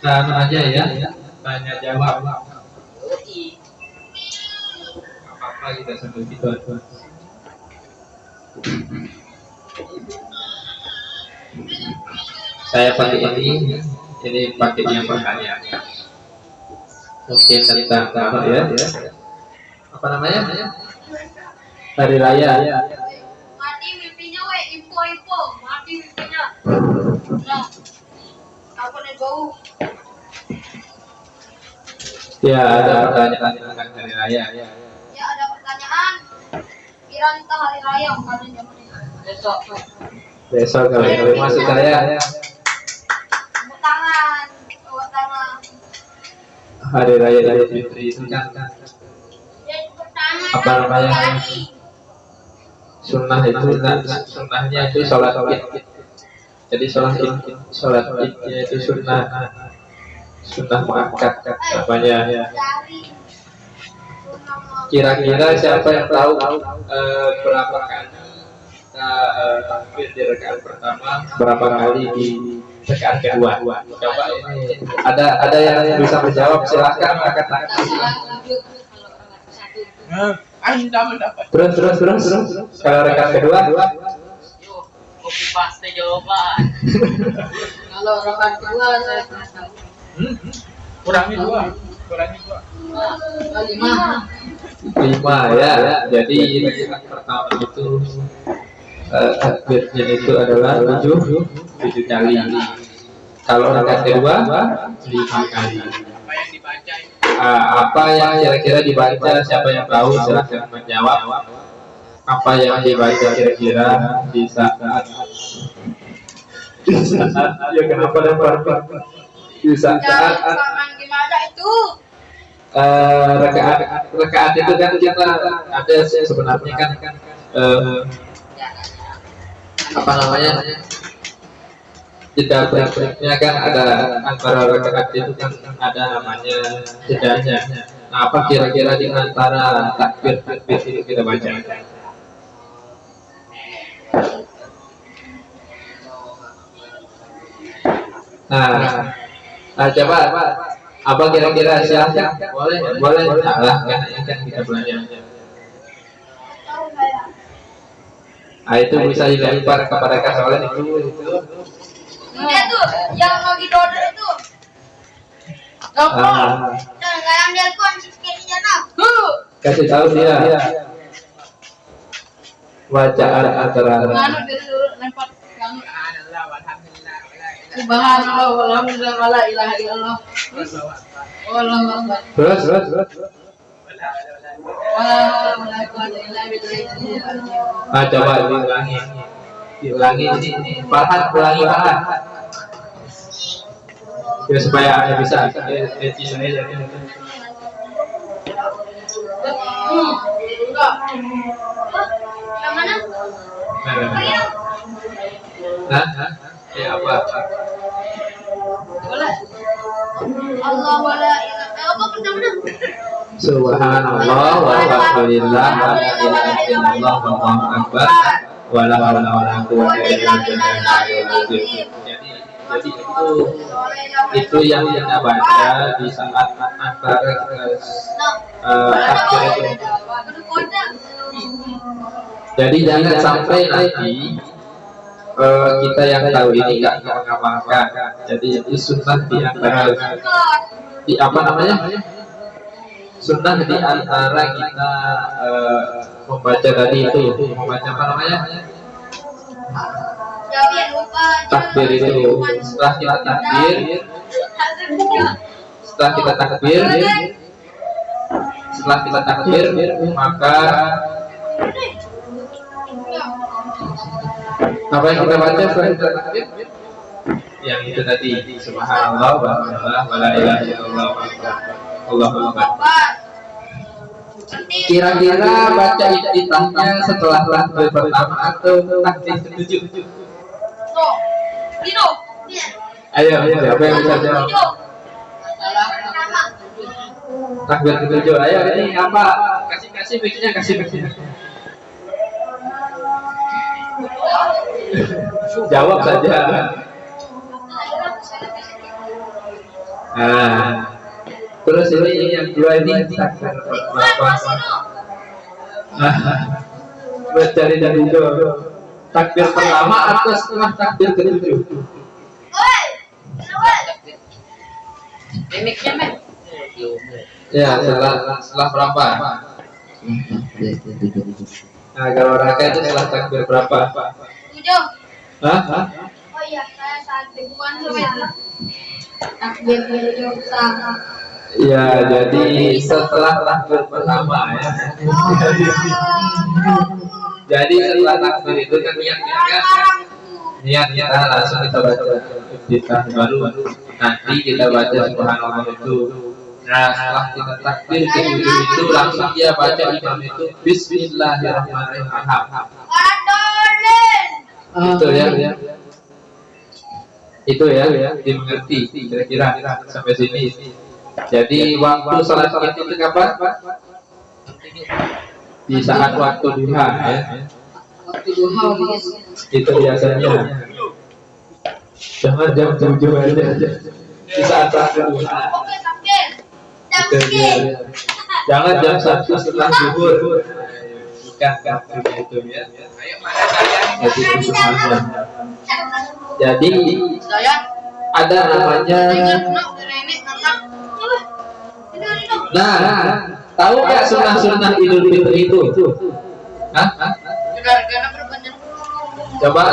kita aja ya, tanya jawab. Apa-apa kita sambil gitu. Saya pakai ini, ini pakai yang pertanyaan. Mungkin tentang apa ya? Apa namanya? Hari raya. Mati mimpinya we info info mati mimpinya. Nah. Ya, ada pertanyaan tentang hari raya. Ya ada pertanyaan. Kira kita hari raya bukan zaman ini. Besok. Besok kali ini maksud saya Tepuk tangan. Tepuk tangan. hari raya Idul Fitri itu kan Ya. Apa namanya? Kali. sunnah itu nah, sunnahnya itu sholat id. Jadi sholat id, sholat idnya itu sunnah sunnah muakkad namanya. Kira-kira siapa yang tahu eh, berapa kali kita eh, takbir di rakaat pertama, berapa kali di rakaat kedua? Coba ini ada ada yang bisa menjawab silahkan angkat tangan. Mendapat Terus terus terus terus. Kalau rakaat kedua, kopi paste jawaban. Kalau orang kedua saya Hmm? Kurangi dua, kurangi dua. lima. lima ya. Jadi rakaat pertama itu eh, takbirnya itu adalah tujuh tujuh kali. Kalau rakaat kedua lima kali. Apa yang dibaca? Ah, apa yang kira-kira dibaca siapa yang tahu silahkan menjawab apa yang dibaca kira-kira di saat di saat ya kenapa lempar di saat paman gimana itu? eh, rakaat rakaat itu kan kita ada sebenarnya kan eh, apa namanya jeda break-breaknya kan ada antara rakaat itu kan ada namanya jedanya. Nah, apa kira-kira di antara takbir takbir itu kita baca? Nah, nah coba apa kira-kira siapa? Boleh, boleh salah kan yang kita saya. Nah, itu bisa dilempar kepada kasawalan itu itu Dia tuh yang lagi dodol itu. Ah. Nah, nggak yang dia kirinya nah. kasih tahu dia bacaan antara Nganu dia tuh lempar nganu. Alhamdulillah, alhamdulillah, Subhanallah walhamdulillah wala ilaha illallah. Wallahu akbar. terus terus terus illa billah. ah coba diulangi diulangi ini Farhan ulangi Farhan ya supaya bisa eh, eh, bisa aja. Hmm. Nah, nah, nah. Nah, nah, ya? Subhanallah. Jadi jadi itu itu yang kita baca di saat eh, takbir itu. Jadi jangan sampai nanti eh, kita yang tahu ini nggak mengamalkan. Jadi itu sunnah di antara di apa namanya? Sunnah di antara kita eh, membaca tadi itu membaca apa namanya? Takbir itu. Setelah kita takbir, setelah kita takbir, setelah kita takbir, maka apa yang kita baca setelah kita takbir? Yang itu tadi Subhanallah walhamdulillah wala ilaha illallah Allahu akbar. Kira-kira baca iftitahnya setelah takbir pertama atau takbir ketujuh? Dino. Ayo, siapa yang bisa jawab? Takbir ketujuh. Ayo, ini apa? Kasih kasih bikinnya kasih kasih. Jawab saja. Nah, terus ini yang dua ini takbir berapa? Mencari dari itu takbir pertama atau setelah takbir ketujuh? Oi, kenapa? Mimiknya men. Ya, setelah setelah berapa? Nah, kalau raka itu setelah takbir berapa? Tujuh. Hah? Hah? Oh iya, saya saat ribuan semen. Takbir tujuh sama. Ya, jadi setelah takbir pertama ya. Jadi setelah takbir itu kan niatnya kan niat kita langsung kita baca kita baru nanti kita baca subhanallah itu. Nah setelah kita takbir ke ujung itu langsung dia baca imam itu Bismillahirrahmanirrahim. Itu ya. Itu ya, dimengerti kira-kira sampai sini. Jadi waktu itu itu kapan? Di saat waktu duha ya. Waktu duha guys. Itu biasanya. Jangan jam tujuh aja. Di saat waktu duha. Itu dia. Jangan jam satu setelah zuhur. Bukan waktunya itu ya. Jadi. Jadi Saya ada namanya Nah, tahu nggak sunnah-sunnah Idul Fitri itu? Hah? Coba,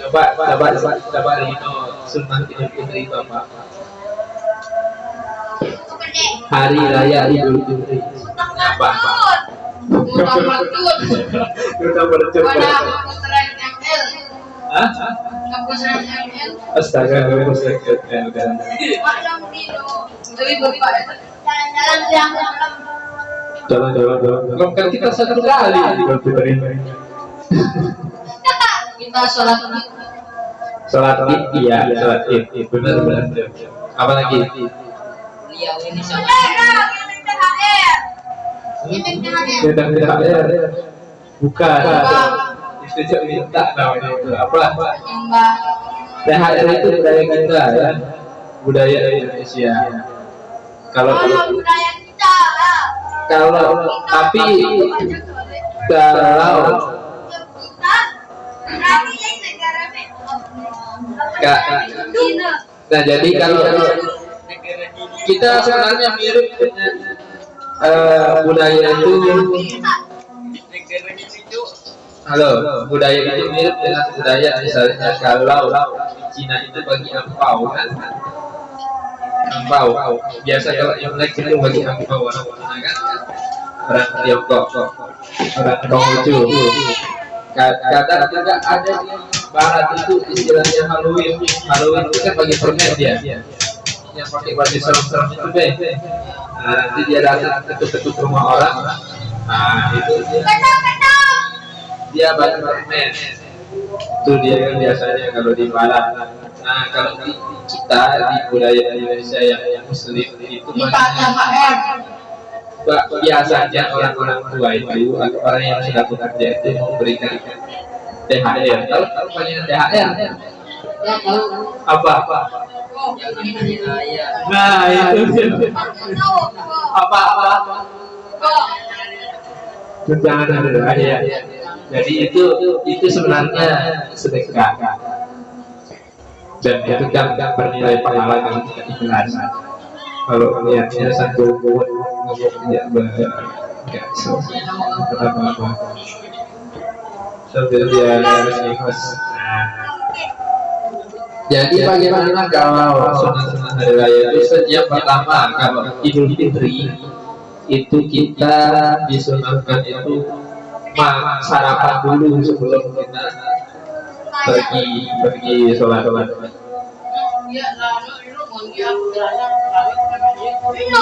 coba, coba, coba, coba Rino, sunnah Idul Fitri itu apa? Hari Raya Idul Fitri. Apa? Mana aku sering ML. Hah? Astaga, kamu sakit kan udah. Malam dino. Tapi bapak itu Jalan-jalan. Jalan, jalan, jalan. Belum kan kita satu kali kita sholat id. Salat Id, iya, salat Id, benar, benar. Apa lagi? Beliau ini THR. THR. Tidak, tidak, bukan. Itu cek minta namanya itu. Apa? THR itu budaya kita ya, budaya Indonesia. Kalau Kalau budaya kita. kalau tapi kalau negara Kak. Cina. nah jadi kalau kita sebenarnya mirip dengan eh, budaya itu halo budaya itu mirip dengan budaya misalnya kalau di Cina itu bagi angpau kan angpau biasa kalau Imlek itu bagi angpau orang Cina kan? Orang Tiongkok. Orang Konghucu Ka- kadang juga ada di barat itu istilahnya Halloween. Halloween itu kan bagi permen dia. Yang pakai baju serem-serem itu deh nah, nanti dia datang ketuk-ketuk rumah orang. Nah itu dia. Dia bagi permen itu dia kan biasanya kalau di barat nah kalau di kita di budaya Indonesia yang, yang muslim itu. Ba- biasanya orang-orang tua itu atau orang yang sudah bekerja itu memberikan THR. Tahu tahu banyak THR? Ya. Apa apa? Nah itu apa apa? Tunjangan hari raya. Jadi itu itu sebenarnya sedekah dan itu kan bernilai pahala kita ikhlas. Kalau niatnya satu buat tidak enggak apa apa. Sambil dia harus ikhlas. Nah, Jadi bagaimana kalau sunat-sunat hari raya itu setiap pertama kalau Idul Fitri itu kita disunahkan itu sarapan dulu sebelum kita pergi pergi sholat sholat.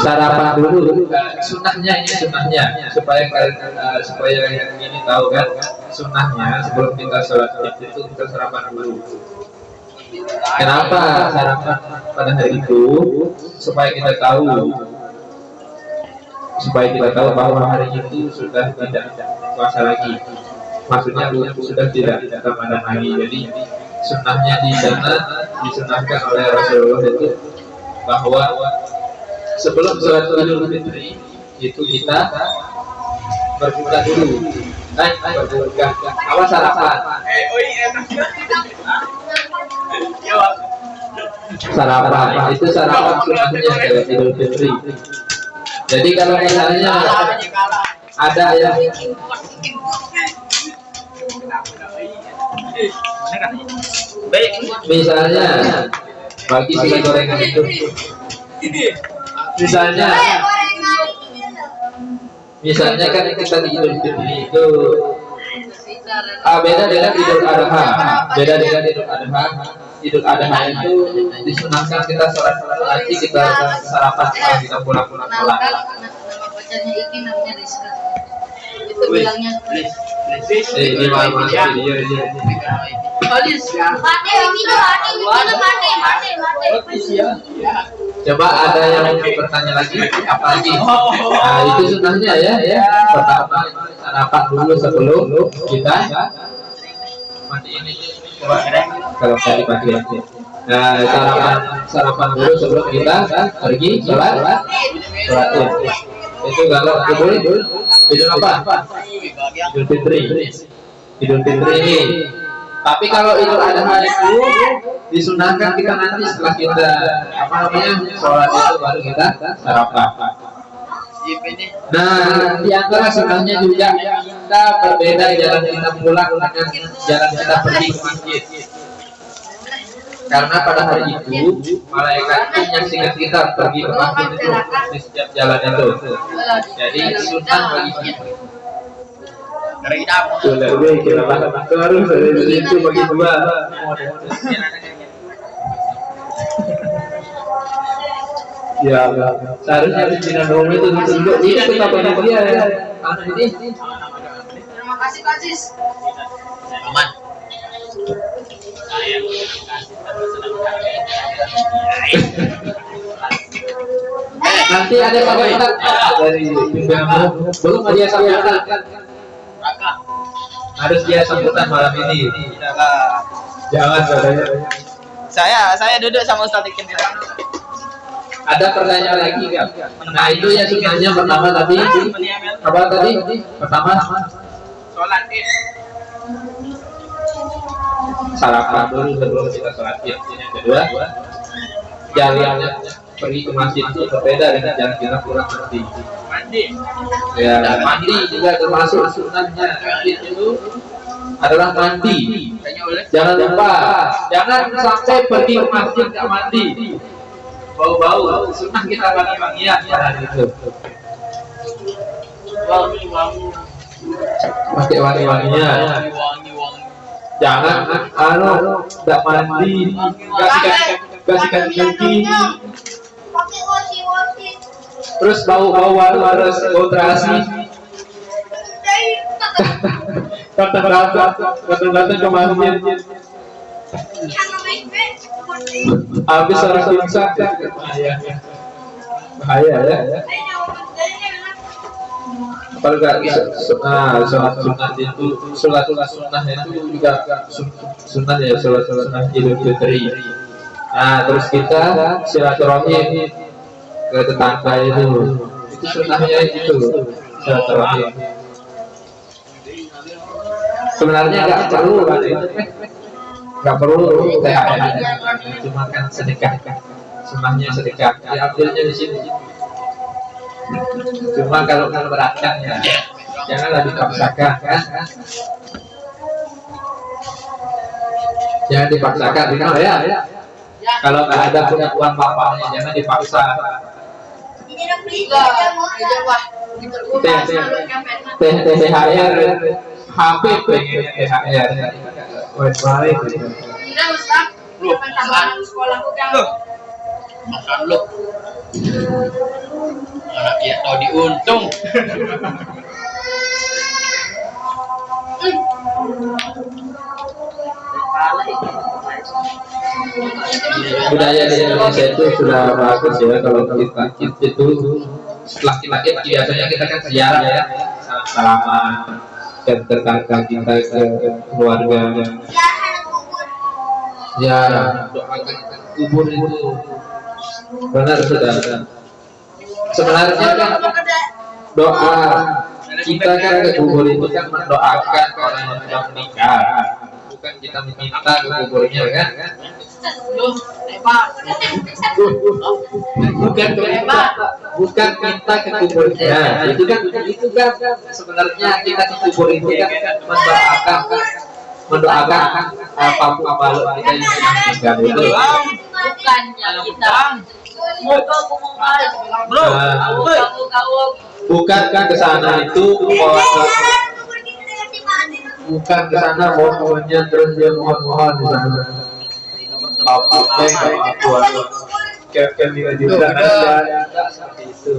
Sarapan dulu sunahnya ini sunahnya supaya eh, supaya yang ini tahu kan sunahnya sebelum kita sholat itu kita sarapan dulu. Kenapa sarapan pada hari itu? Supaya kita tahu supaya kita tahu bahwa hari itu sudah tidak puasa lagi. Maksudnya sudah tidak Ramadan lagi. Jadi sunnahnya di sana disunahkan oleh Rasulullah itu bahwa sebelum sholat idul fitri itu kita berbuka dulu. Eh berbuka. Apa sarapan Eh, oh iya. Ya, sarapan. Itu sarapan sunahnya dalam idul fitri. Jadi kalau misalnya ada yang Baik. misalnya bagi si gorengan itu. Misalnya. Misalnya kan kita di idul fitri itu. Ah, beda dengan idul adha. Beda dengan idul adha. Idul adha itu disunahkan kita sholat lagi kita sarapan kita pulang-pulang Nama sholat nama bacanya Iki namanya Rizka. Itu bilangnya Eh, ini iya iya iya ini ini. Coba ada yang mau bertanya lagi apa lagi? Nah itu sunahnya ya ya. Pertama sarapan dulu sebelum kita mandi ini. Kalau tadi pagi lagi. Nah sarapan sarapan dulu sebelum kita pergi sholat sholat id. Itu kalau idul idul apa? Idul Fitri. Idul Fitri ini. Tapi kalau Idul Adha itu disunahkan kita nanti setelah kita apa namanya sholat itu baru kita sarapan. Nah, di antara sunahnya juga kita berbeda jalan kita pulang dengan jalan kita pergi ke masjid. Karena pada hari itu malaikat itu menyaksikan kita pergi ke masjid itu di setiap jalan itu. Jadi sunnah bagi kita. Sudah, gue kira harus dari situ bagi dua. Ya, seharusnya itu ditunjuk itu dia ya. Anu ini Terima kasih Kak Sis. Aman. Nanti ada komentar dari pimpinan belum dia sambutan Raka. harus dia sambutan malam ini. Jangan katanya Saya saya duduk sama Ustaz Ikin ada pertanyaan lagi nggak? Nah itu ya sunahnya pertama tadi? Apa tadi? Pertama. Sholat id. Sarapan dulu sebelum kita sholat id yang kedua jalannya pergi ke masjid itu berbeda dengan jalan kita pulang Mandi. ya mandi juga termasuk sunahnya id itu adalah mandi. Jangan lupa jangan sampai pergi ke masjid nggak mandi. Bau-bau sunnah kita wangi-wangian pada hari itu Wangi wangi. pakai wangi-wangian Wangi wangi wangi. Jangan anu nggak mandi. Kasih kasih kasih kaki Pakai wasi-wasi. terus bau bau harus datang datang datang ke masjid yang baik-baik. habis orang pingsan. Bahaya bahaya ya. Dari mana? Kalau nggak su- ah, sholat sunat itu sholat sunnah itu juga sun- sunnah ya sholat sunnah idul fitri. Nah terus kita silaturahim ke tetangga itu. Itu sunnahnya itu silaturahim sebenarnya nggak perlu nggak perlu THR cuma kan sedekah sunnahnya sedekah. Diambilnya di sini cuma kalau kalau beratkan ya janganlah dipaksakan kan jangan dipaksakan dengar ya. Kalau nggak ada punya uang bapaknya jangan dipaksa. THR HP pengen THR Wes baik. Ustaz. Sekolahku kan. Anak ya tahu diuntung. budaya di Indonesia itu sudah bagus ya kalau kita itu setelah kita id biasanya kita kan ziarah ya salam salaman dan tetangga kita ke keluarga. Ya, ya doakan kubur itu. Benar sudah sebenarnya kan doa kita kan ke kubur itu kan mendoakan orang yang sudah meninggal. Bukan kita meminta ke kuburnya kan hebat. bukan minta bukan minta ke kuburnya itu kan itu kan sebenarnya kita ke kubur itu kan mendoakan mendoakan apa pun makhluk kita yang sudah meninggal itu Bukannya kita. Bukan kan ke sana itu mau bukan ke sana mau mohonnya terus dia mohon mohon di sana. Apa apa yang buat kevin juga juga ada. seperti itu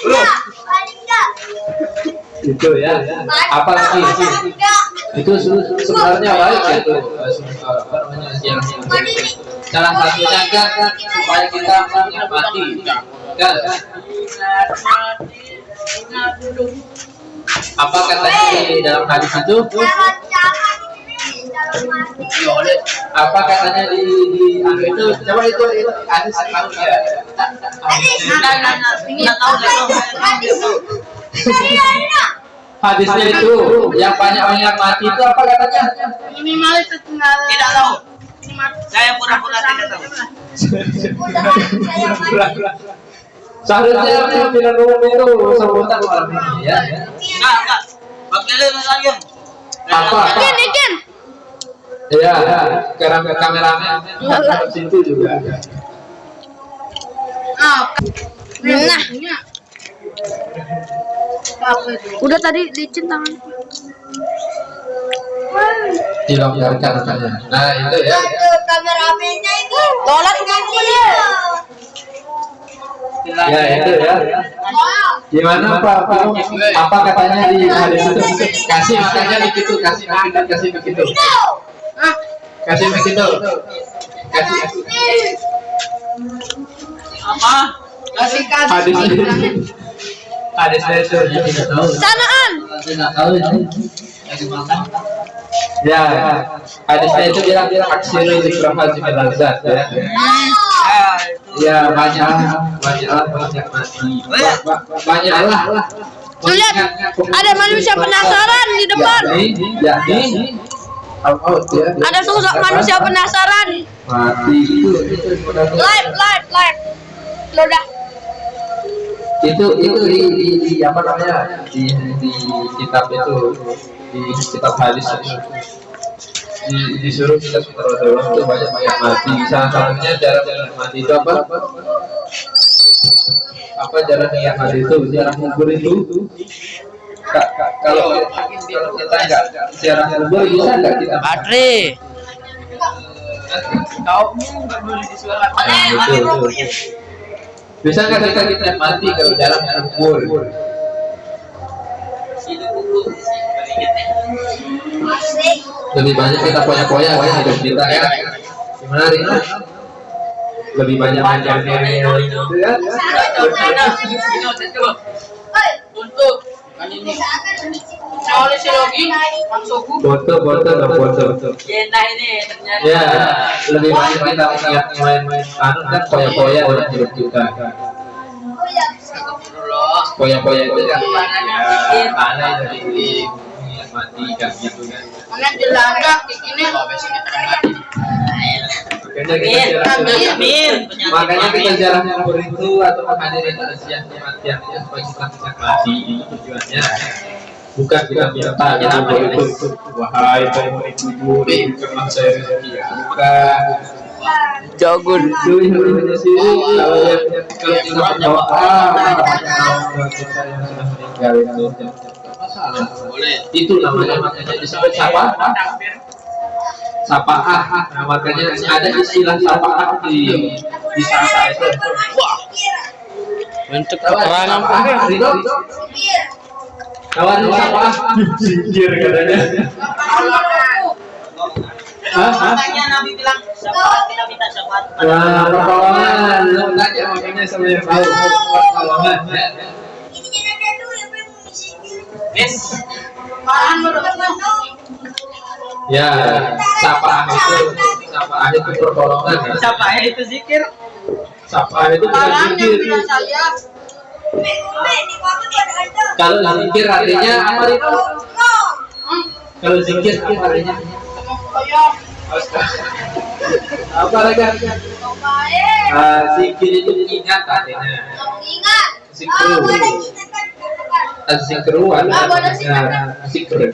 Itu itu ya apa lagi itu? Se- sebenarnya baik itu salah satunya kan supaya kita menikmati kan apa katanya di dalam hadis itu apa katanya di di anu itu? Coba itu itu hadis tahu ya nah, nggak tahu. Nggak tahu. hadisnya itu yang banyak banyak mati itu apa katanya? Minimal setengah. Tidak tahu. Saya pura-pura tidak tahu. seharusnya pimpinan umum itu sebutan ini ya Enggak, enggak. Lagi lagi. apa apa ya sekarang ke kameramen harus situ juga Ah, Nah, udah tadi licin tangan. dilonggarkan katanya nah itu ya kameramennya itu. Lolat ngaku ya. ya itu ya gimana pak apa katanya di hadis itu kasih makanya begitu kasih kasih kasih begitu kasih begitu kasih Apa? Kasih hadis hadis itu ya tidak tahu. Sanaan. tidak tahu itu ya hadisnya itu bilang aksiru zikrah lazat ya. Itu. ya banyak banyak banyak mati Ba- ba- banyak lah. Tuh lihat, ada manusia penasaran di depan. ya ini out ya Ada sosok manusia penasaran. mati. Live, live, live. Lo dah. itu itu di, di, di apa namanya? Di, di kitab itu. Di kitab hadis itu. Di, disuruh kita sutra itu banyak banyak mati. Salah satunya cara mati. Itu apa? Apa cara niat mati itu? Cara kubur itu Ka- ka- kalau kalau kita nggak cara kubur bisa nggak kita Baterai. Kau nggak boleh disuarakan. Nah, itu. bisa nggak kita kita mati kalau jarang kubur lebih banyak kita poya-poya ya hidup kita ya gimana Rina? lebih banyak gitu ya Untuk kan. Soalnya si Logi masukku. foto foto dan foto. Ini ternyata. ya lebih banyak kita main-main anu kan poya-poya dalam hidup kita poya-poya itu kan ya tanah dari mati kan gitu kan. Makanya kita jarang Amin. makanya kita jarang kubur itu atau menghadiri taziyah kematiannya supaya kita bisa mati itu tujuannya. Bukan kita minta kita itu wahai penghuni kubur berikanlah saya rezeki bukan Jagun. itu ilmunya sih kalau yang kalau kita berdoa kalau kita yang sudah meninggal itu. Masalah Boleh. itu namanya makanya disebut siapa sapaah. Nah, makanya ada istilah sapaah di di sana itu. Wah. Untuk keterangan kawan sapaah. Singkir katanya? Makanya Nabi bilang syafaat kita minta syafaat kepada pertolongan, lu tanya makanya sama yang tahu. Pertolongan. Yes. Malahan menurutmu? Ya, sapaan itu sapaan itu pertolongan ya. Siapa ya itu zikir? Sapaan itu bukan Malahan yang zikir. bilang saya. Kalau zikir artinya apa itu? Kalau zikir apa artinya? Apa lagi? Ah, zikir itu ingat artinya. Zikru. Boleh kita kan katakan. Zikru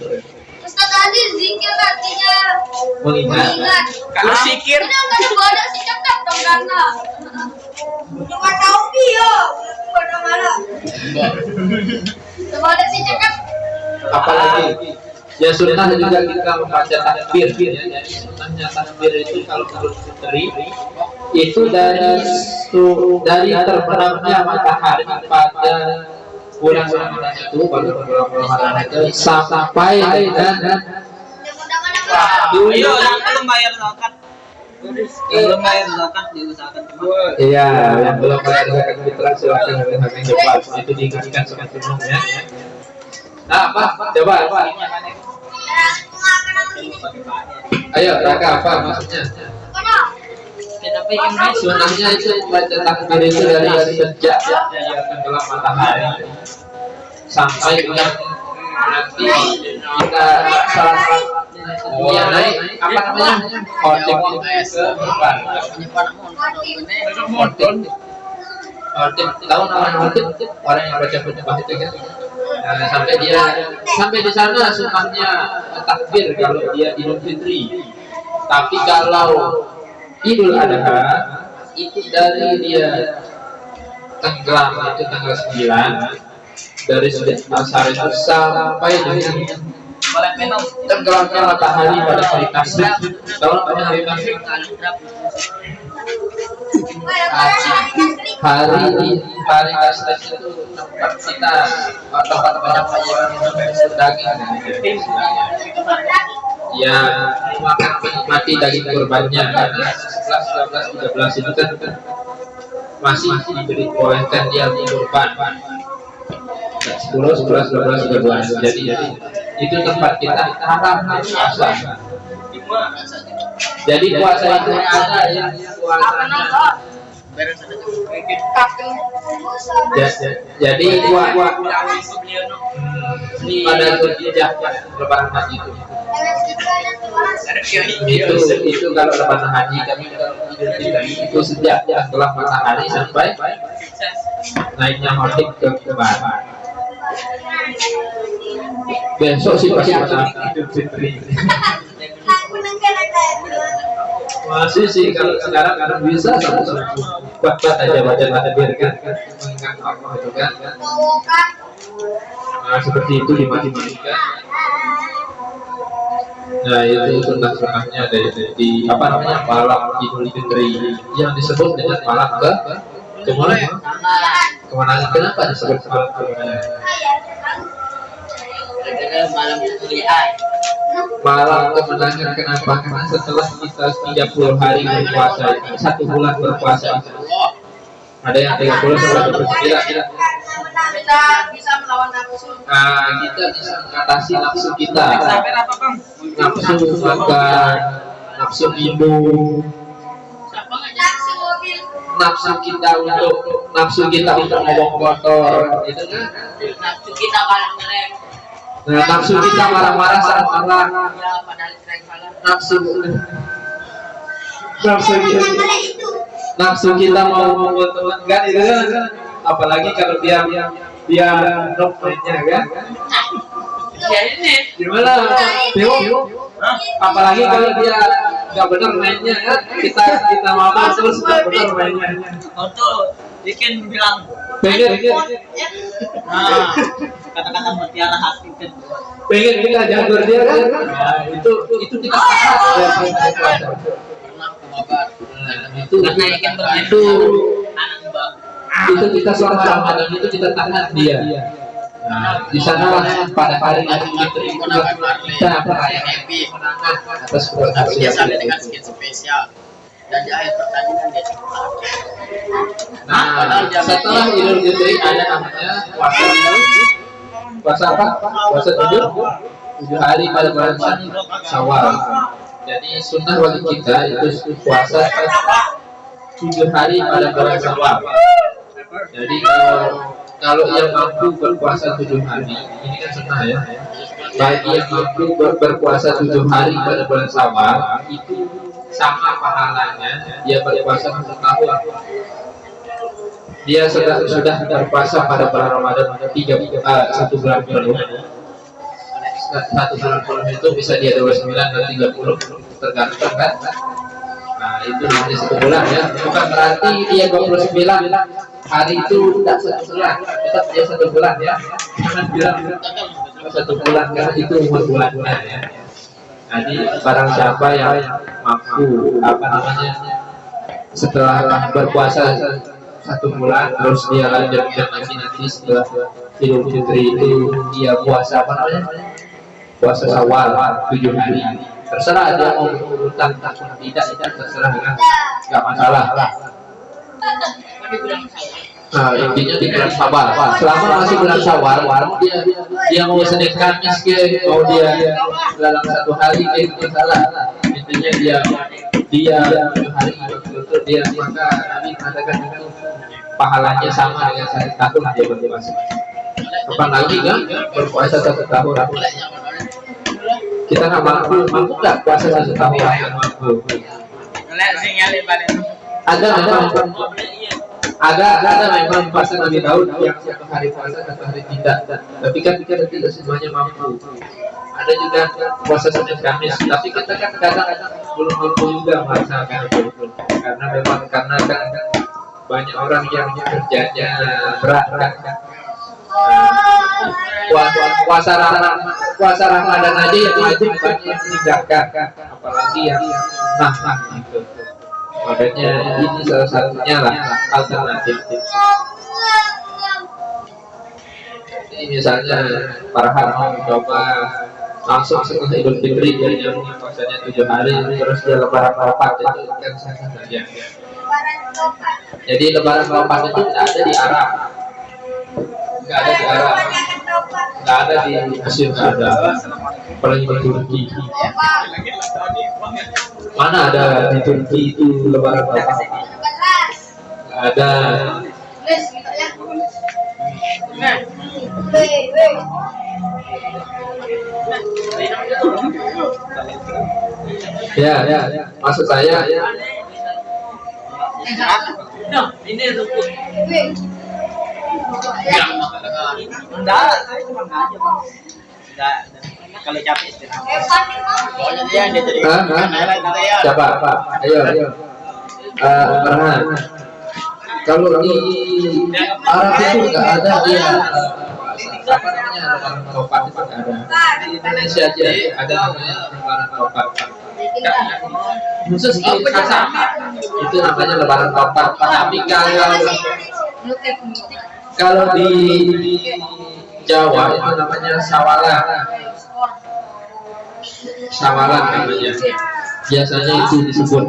tadi zikir artinya Mengingat. mengingat. Kalau zikir Ini enggak ada bodoh sih cakap dong karena. Cuma tahu dia, bodoh malah. Coba ada sih cakap. Apalagi ya sunnah juga kita membaca takbir ya. Sunnahnya takbir itu kalau menurut Fitri itu dari su- dari terbenamnya matahari pada bulan Ramadan itu pada bulan Ramadan itu sampai dengan Dulu. Ayo, yang belum bayar zakat. Yang belum bayar zakat diusahakan. Iya, yang belum bayar zakat fitrah silakan nanti coba itu diingatkan sama ya. Nah, apa? Coba apa? Ayo, Raka apa maksudnya? Sunnahnya itu baca takbir itu dari sejak ya, tenggelam matahari. Sampai nanti kita salah ya naik apa namanya? Itu ke depan. Khotib khotib tahu nama khotib orang yang baca khutbah itu kan Nah, sampai dia sampai di sana sunnahnya takbir kalau dia idul fitri tapi kalau idul adha itu dari dia tenggelam itu tanggal 9 dari sejak asar itu sampai dengan Tenggelamnya matahari pada hari tasrik tahu namanya hari tasrik hari hari tasrik itu tempat kita tempat banyak minum daging. Ya menikmati daging kurbannya. Karena 11, 12, 13 itu kan masih diberi bolehkan dia kurban. 10, 11, 12, 13 jadi jadi itu tempat kita haram puasa. Jadi puasa itu ada yang Ya, ya, jadi gua gua pada Zulhijjah lebaran haji itu. Itu itu kalau lebaran haji kami itu sejak setelah matahari sampai naiknya maghrib ke kemar besok sih pasti Fitri. Masih sih kalau sekarang kadang bisa buat buat aja baca takbir kan. Mengingat Allah itu kan nah seperti itu dimati-matikan nah itu sunnah sunnahnya dari di apa namanya malam idul fitri. Yang disebut dengan malam ke ke mana kemenangan kenapa disebut malam kemenangan malam malam kemenangan kenapa karena setelah kita 30 hari berpuasa satu bulan berpuasa ada yang 30 sampai 29 tidak tidak Kita bisa melawan nafsu. nah, kita bisa mengatasi nafsu kita Sampai apa bang? nafsu makan nafsu minum Nafsu mobil. nafsu kita untuk nafsu kita untuk ngomong kotor itu kan Nafsu kita ngerem. Nah, nafsu kita marah-marah saat marah Ya salah. nafsu. Nafsu kita. nafsu kita mau membuat teman kan itu kan? Apalagi kalau dia dia nok mainnya kan? Ya ini. gimana? Teo apalagi kalau dia nggak benar mainnya kan? Kita kita mau terus nggak benar mainnya. Untuk bikin bilang. pengen Nah, kata-kata mutiara hati kan. pengen kita jagur dia kan nah, itu itu kita tahan ya. Nah, itu Karena ikan itu itu kita selama Ramadan itu kita tahan. dia Nah, di sana pada hari itu kita atas yang dengan itu. skin spesial dan di akhir pertandingan dia Nah, setelah Idul Fitri ada namanya puasa puasa apa? Puasa tujuh tujuh hari pada bulan Syawal. Jadi sunnah bagi kita itu puasa tujuh hari pada bulan Syawal. Jadi kalau kalau yang mampu berpuasa tujuh hari ini kan sunnah ya. Bagi yang mampu ber- berpuasa tujuh hari pada bulan Syawal itu sama pahalanya dia berpuasa satu tahun dia sudah sudah berpuasa pada bulan Ramadan tiga eh, satu bulan penuh. Satu bulan penuh itu bisa dia 29 dan 30 tergantung kan? Nah itu nanti satu bulan ya. Bukan berarti dia 29 hari itu tidak satu bulan tetap dia satu bulan ya. Jangan bilang satu bulan karena itu umur bulannya ya jadi barang siapa yang mampu apa namanya setelah berpuasa satu bulan terus dia lanjutkan lagi nanti setelah Idul Fitri itu dia puasa apa namanya puasa Syawal tujuh hari. Terserah dia mau berurutan ataupun tidak itu terserah kan nggak masalah Nah, intinya di bulan Syawal. Selama masih bulan Syawal, dia dia mau Senin Kamis ke, mau dia dalam satu hari ke itu salah. Intinya dia dia hari betul dia maka Nabi mengatakan itu pahalanya sama dengan satu tahun dia berpuasa. Kapan lagi kan berpuasa satu tahun? Kita nggak mampu, mampu nggak puasa satu tahun? Mampu. Ada memang ada ada memang puasa Nabi Daud yang satu hari puasa satu hari tidak. Tapi kan kita tidak semuanya mampu. Ada juga puasa Senin Kamis. Tapi kita kan kadang-kadang belum mampu juga melaksanakan itu. Karena memang karena kan banyak orang yang kerjanya berat kan. Puasa puasa Ramadan puasa Ramadan aja yang wajib banyak yang meninggalkan apalagi yang nah nah gitu makanya ini salah satunya lah alternatif. Jadi misalnya Farhan mau coba langsung setelah Idul Fitri jadi yang puasanya tujuh hari terus dia lebaran keempat itu kan saja jadi lebaran keempat itu tidak ada di Arab nggak ada di Arab nggak ada di Mesir nggak ada. Apalagi di Turki mana ada di Turki itu lebaran keempat nggak ada. Gitu ya. Ya ya. Maksud saya ya. Nah, Enggak, saya cuma. Enggak. Kalau capek istirahat. Pokoknya dia jadi kita ya. siapa? Apa? Ayo ayo. Farhan. Kalau di Arab itu nggak ada dia apa namanya lebaran keempat itu ada di Indonesia aja. Ada namanya lebaran khusus di sama itu namanya lebaran tapi kalau kalau di, Jawa itu namanya sawalan sawalan namanya. Biasanya itu disebut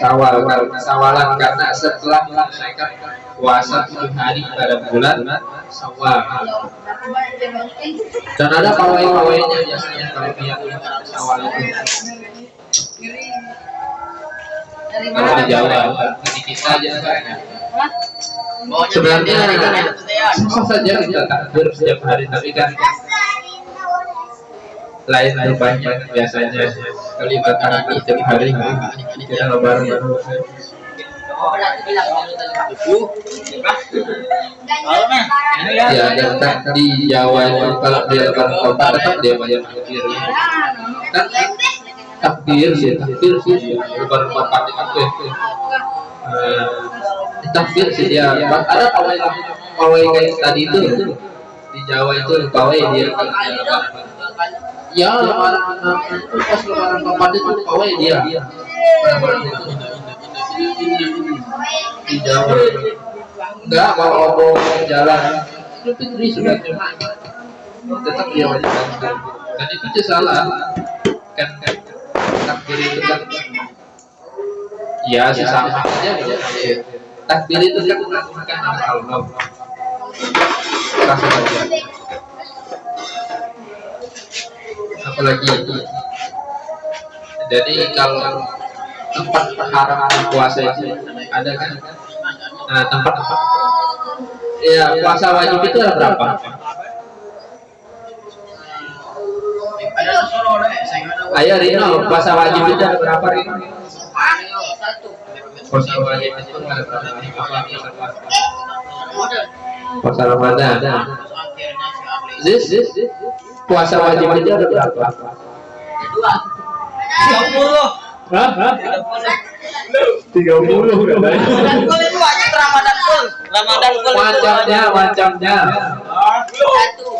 sawal. Sawalan karena setelah menyelesaikan puasa tujuh hari pada bulan sawal. Dan ada pawai-pawainya biasanya kalau dia sawal itu. Kalau di Jawa di kita aja sebenarnya dia yang jadi highlight kita ya. susah saja kita takbir setiap hari tapi kan lain rupanya biasanya kelibatan setiap hari kita lebaran baru ya. dan kan di Jawa itu kalau dia lebaran kota tetap dia bayar takbir kan takbir sih takbir sih lebaran kota itu Takbir sih dia ada pawai pawai kayak tadi itu di Jawa itu pawai dia. Lebaran ya lebaran itu pas lebaran keempat itu pawai dia. Lebaran itu. Di Jawa. Enggak kalau obong jalan. Itu fitri sudah tetap dia wajib dan itu salah. Kan kan. Takbir itu kan. Ya sesama aja. Boleh takbir itu kan mengagungkan nama Allah. Kasih aja. Apalagi jadi kalau tempat haram puasa itu ada kan? Nah tempat ya puasa wajib itu ada berapa? Ayo Rino puasa wajib itu ada berapa Rino? Satu. Puasa ada Ada. Ramadan Abli. Zis, puasa wajib itu ada berapa Dua. Tiga puluh. Hah? Tiga puluh Ramadan full itu aja Ramadan full. Full. Satu.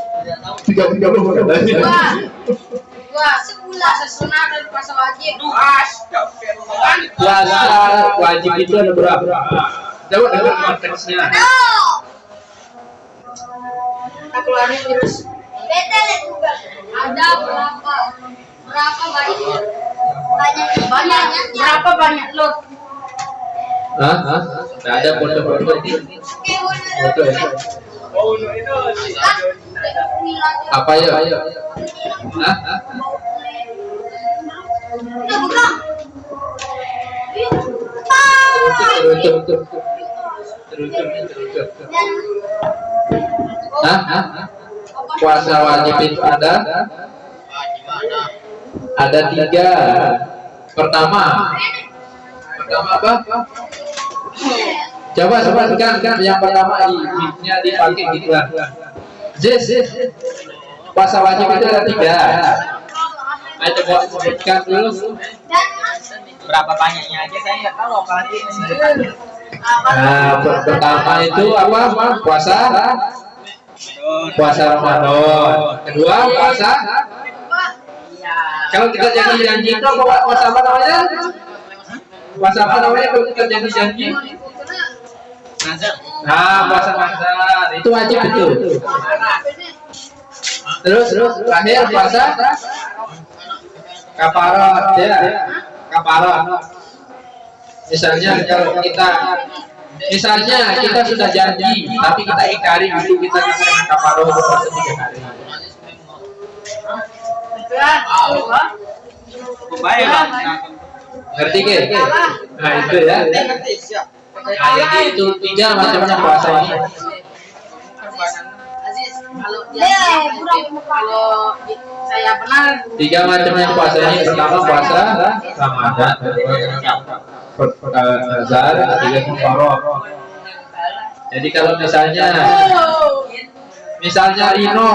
Tiga tiga puluh Dua. Dua. Sebulan sesunat dan puasa wajib. Puasa wajib itu ada berapa? Coba dengar konteksnya. Kita keluarin terus. Ada berapa? Berapa banyak? Banyak. Banyak. Berapa banyak lo? Hah? Hah? Nggak ada foto-foto. Foto ya? Apa ya? Hah? Puasa wajib itu ada? Ada tiga. Pertama, pertama apa? Coba coba kan kan yang pertama i-nya dipakai gitu jis. Puasa wajib itu ada tiga. Ayo coba sebutkan dulu. Berapa banyaknya aja saya nggak tahu apalagi. Nah, per- pertama itu apa? Puasa puasa Ramadan. Kedua puasa kalau kita janji janji itu apa puasa apa namanya? Puasa apa namanya kalau kita janji janji? Nazar. Nah, puasa Ramadan itu wajib betul. Terus terus terakhir puasa kafarat ya. Kafarat. Misalnya kalau kita misalnya kita sudah janji tapi kita ingkari itu kita kena kafarat puasa tiga hari. Ngerti ke? Nah itu ya. Nah, jadi itu tiga macamnya puasa ini. Kalau dia kalau saya benar Tiga macamnya puasa ini pertama puasa Ramadan, Nazar, ketiga Muharram. Jadi kalau misalnya misalnya Rino.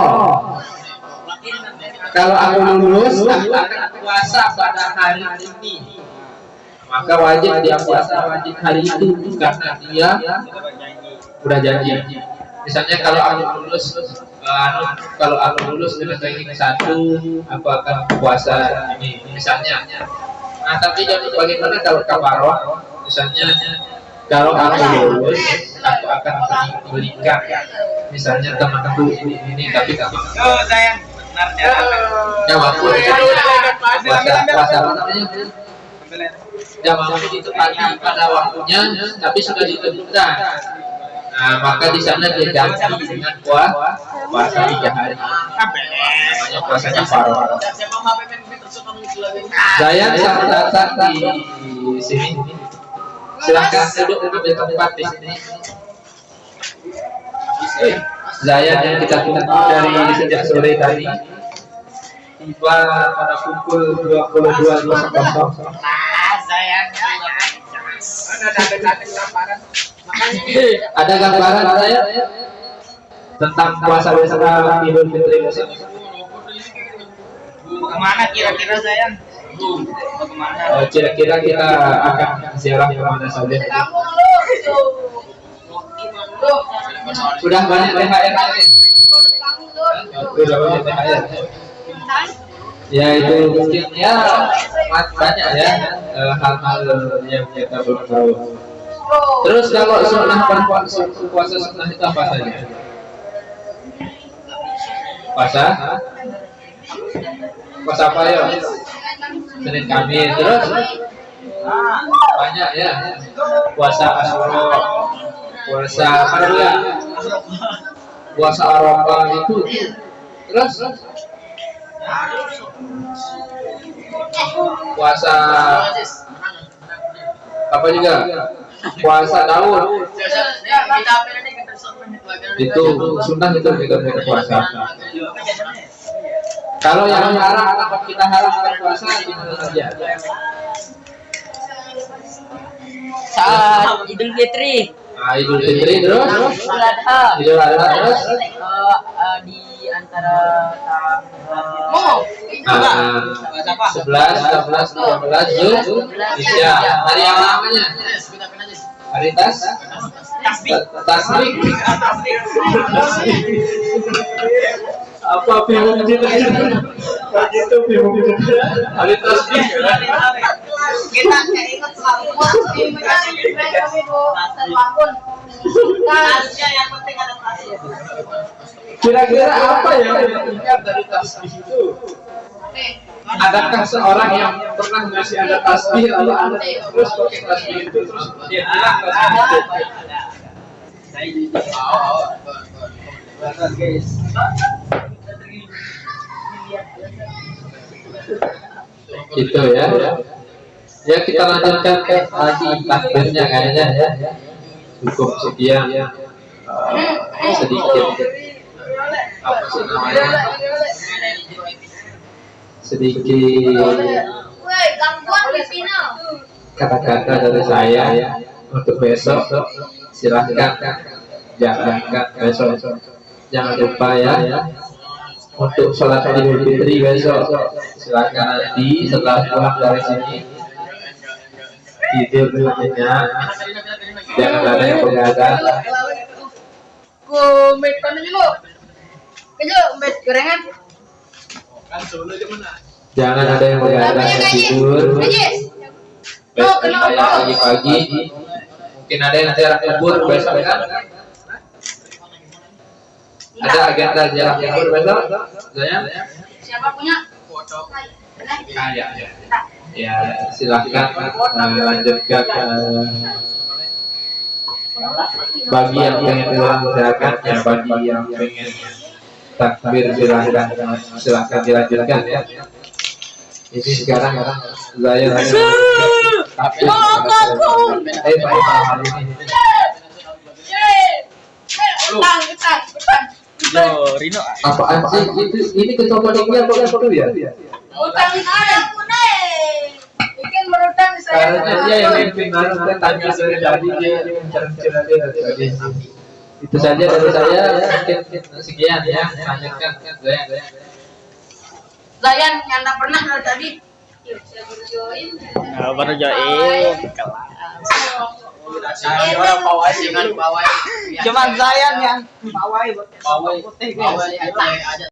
Kalau aku lulus aku akan puasa pada hari ini. Maka wajib dia puasa wajib hari itu karena dia udah janji. Misalnya kalau aku lulus eh, anu, kalau aku lulus dengan ranking satu aku akan puasa ini misalnya. Nah tapi jadi bagaimana kalau kafaroh misalnya kalau aku lulus aku akan berikan misalnya temanku ini, ini tapi tak mau Oh sayang. Benar ya mampu puasa puasa apa namanya ya itu pagi pada waktunya tapi sudah ditentukan nah maka di sana dia ganti dengan puasa puasa tiga hari namanya puasanya faro. Siapa mau PPP terus muncul lagi? saya datang di sini. Silahkan duduk di tempat di sini. Zayan yang kita tunggu dari sejak sore tadi. Tiba pada pukul 22.00 Ah sayang. Ada gambaran saya tentang puasa besok Idul Fitri besok Ke mana kira-kira? Mau ke mana? Eh, kira-kira kita akan ziarah ke mana saja. Sudah banyak THR sudah banyak THR ya itu mungkin ya banyak ya eh, hal-hal yang kita belum tahu. Terus kalau sunnah berpuasa puasa sunnah itu apa saja? Puasa? Puasa apa ya? Senin Kamis terus? Banyak ya. Puasa Asyura puasa apa ya puasa Arafah itu. Terus puasa apa juga? Puasa Daud. Itu sunnah itu kita puasa. Kalau yang haram apa kita haram kita puasa gimana saja? Saat Idul Fitri, nah, Idul Fitri terus? Idul Adha, Idul Adha terus? eh, di antara tanggal Mau. nah, sebelas, dua belas, Zul, Hijjah. Hari yang namanya hari tas, tasbih, apa bingung gitu? Begitu bingung gitu. Hari tasbih. Kita kayak ingat selalu. kami bu. Apa pun. Tasnya yang penting ada tasnya. Kira-kira apa yang diingat dari tasbih itu? Adakah seorang yang pernah ngasih ada tasbih lalu ada terus pakai tasbih itu terus dia bilang tasbih itu? Itu ya. Ya kita lanjutkan ke lagi takbirnya kayaknya ya. Cukup sekian ya. Eh, sedikit apa sih namanya? Sedikit kata-kata dari saya ya untuk besok silahkan jangan besok jangan lupa ya untuk sholat idul fitri besok. Silahkan nanti setelah pulang dari sini. Tidur nyenyak jangan ada yang begadang Ku mekan dulu. Ayo, met gorengan. jangan ada yang begadang dan tidur. Besok pagi-pagi. Mungkin ada yang ziarah kubur besok kan ada agenda ziarah kubur besok saya Siapa punya? Ah, ya, ya. Ya, silahkan eh, lanjutkan bagi yang pengen pulang silakan ya bagi yang pengen takbir silahkan silahkan dilanjutkan ya. Ini sekarang saya lagi takbir. Eh pada malam hari ini. Utang, utang, utang. Yo, Rino. apaan sih itu ini kecoba tinggi apa apa ya Utang ada kuning. Bikin berutang saya. karena dia yang mimpin kan tanya dari tadi dia dia tadi itu saja dari saya ya sekian ya lanjutkan saya Zayan yang tak pernah dari tadi. Yuk, saya baru join. Nah, baru join. Pawai dengan pawai Cuman Zayan yang pawai pawai pawai aja